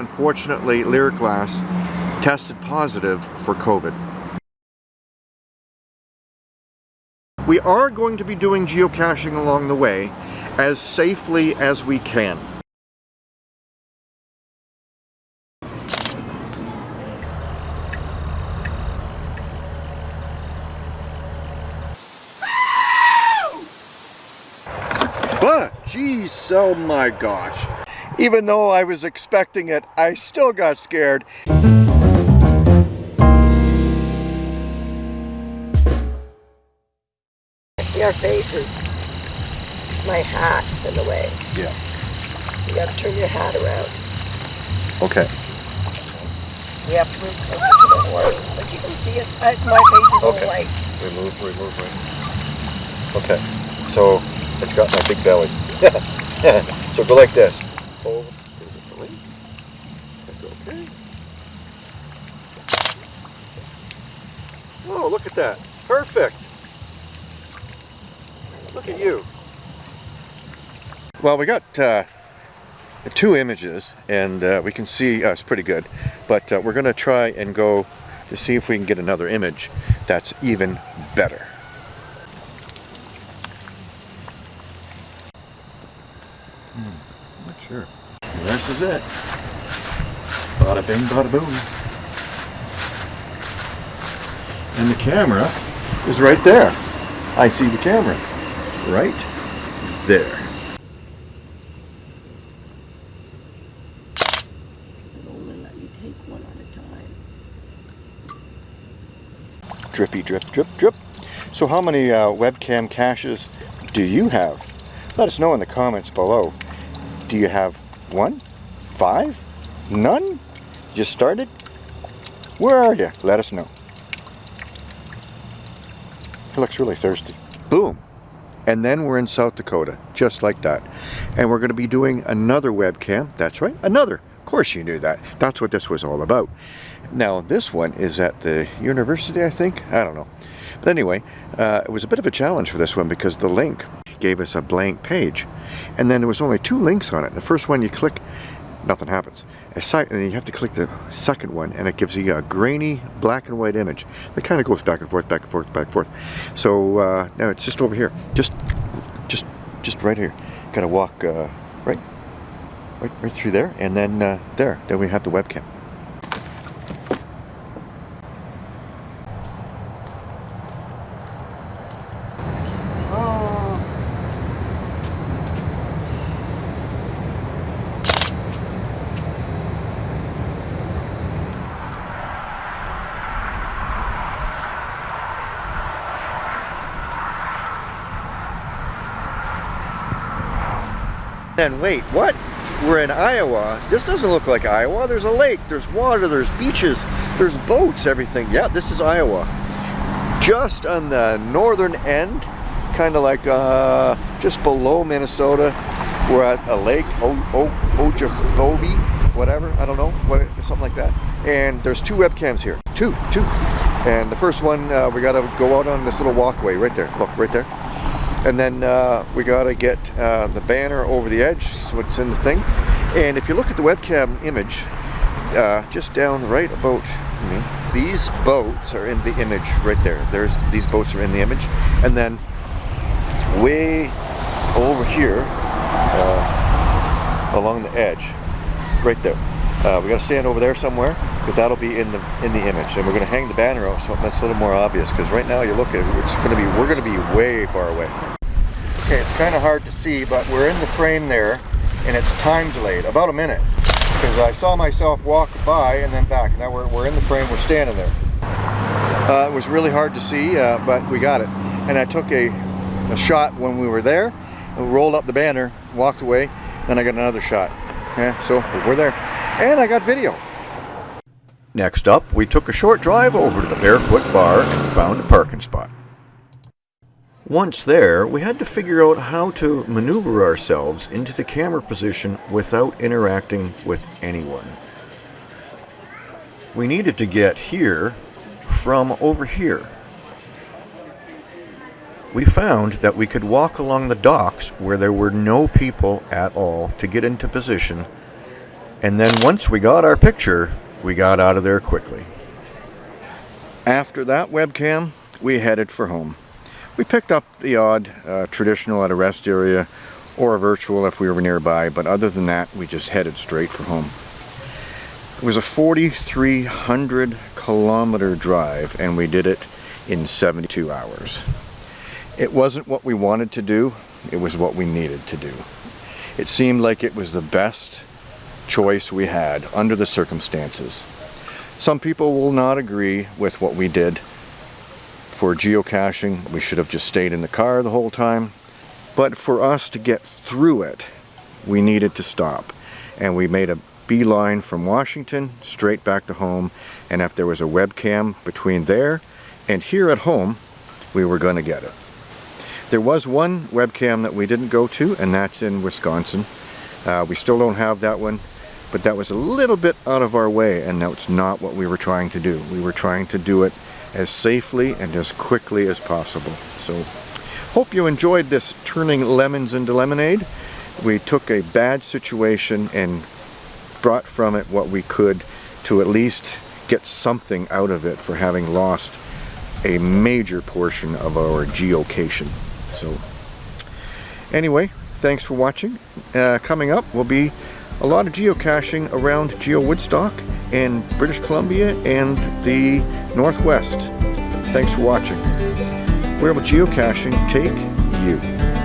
unfortunately, Lyric Glass tested positive for COVID. We are going to be doing geocaching along the way as safely as we can. But, geez, oh my gosh. Even though I was expecting it, I still got scared. See our faces. My hat's in the way. Yeah. You gotta turn your hat around. Okay. We have to move closer to the horse, but you can see it. I, my face is Okay. all white. Remove, remove, right. Okay. So, it's got my big belly. so go like this. Hold. Is it going? That's okay. Oh, look at that. Perfect. Look at you. Well, we got uh, two images, and uh, we can see us pretty good. But uh, we're going to try and go to see if we can get another image that's even better. Not sure. This is it. Bada bing, bada boom. And the camera is right there. I see the camera. Right there. Because it only let me take one at a time. Drippy drip drip drip. So how many uh, webcam caches do you have? Let us know in the comments below. Do you have one? Five? None? Just started? Where are you? Let us know. He looks really thirsty. Boom. And then we're in South Dakota, just like that. And we're going to be doing another webcam. That's right, another. Of course you knew that. That's what this was all about. Now, this one is at the university, I think. I don't know. But anyway, uh, it was a bit of a challenge for this one because the link gave us a blank page. And then there was only two links on it. The first one you click, nothing happens. A sec- and you have to click the second one and it gives you a grainy black and white image. It kind of goes back and forth, back and forth, back and forth. So uh, now it's just over here. Just, just, just right here. Got to walk uh, right, right, right through there, and then uh, there. Then we have the webcam. And wait, what? We're in Iowa. This doesn't look like Iowa. There's a lake, there's water, there's beaches, there's boats, everything. Yeah, this is Iowa. Just on the northern end, kind of like uh, just below Minnesota, we're at a lake, o whatever, I don't know, what, something like that. And there's two webcams here, two, two. And the first one, uh, we gotta go out on this little walkway right there, look, right there. And then uh, we got to get uh, the banner over the edge, so it's in the thing. And if you look at the webcam image, uh, just down right about me, these boats are in the image right there. There's These boats are in the image. And then way over here, uh, along the edge, right there. Uh, we got to stand over there somewhere, but that'll be in the in the image, and we're going to hang the banner out so that's a little more obvious. Because right now you look at it, it's going to be we're going to be way far away. Okay, it's kind of hard to see, but we're in the frame there, and it's time delayed, about a minute. Because I saw myself walk by and then back. Now we're, we're in the frame, we're standing there. Uh, it was really hard to see, uh, but we got it. And I took a, a shot when we were there, rolled up the banner, walked away, then I got another shot. Yeah, so we're there. And I got video. Next up, we took a short drive over to the Barefoot Bar and found a parking spot. Once there, we had to figure out how to maneuver ourselves into the camera position without interacting with anyone. We needed to get here from over here. We found that we could walk along the docks where there were no people at all to get into position And then once we got our picture, we got out of there quickly. After that webcam, we headed for home. We picked up the odd uh, traditional at a rest area or a virtual if we were nearby, but other than that, we just headed straight for home. It was a 4,300 kilometer drive and we did it in 72 hours. It wasn't what we wanted to do, it was what we needed to do. It seemed like it was the best choice we had under the circumstances. Some people will not agree with what we did. For geocaching, we should have just stayed in the car the whole time. But for us to get through it, we needed to stop. And we made a beeline from Washington straight back to home. And if there was a webcam between there and here at home, we were going to get it. There was one webcam that we didn't go to, and that's in Wisconsin. Uh, we still don't have that one but that was a little bit out of our way and that's not what we were trying to do. We were trying to do it as safely and as quickly as possible. So hope you enjoyed this turning lemons into lemonade. We took a bad situation and brought from it what we could to at least get something out of it for having lost a major portion of our geocation. So anyway, thanks for watching. Uh, coming up will be a lot of geocaching around Geo Woodstock in British Columbia and the Northwest. Thanks for watching. Where will geocaching take you?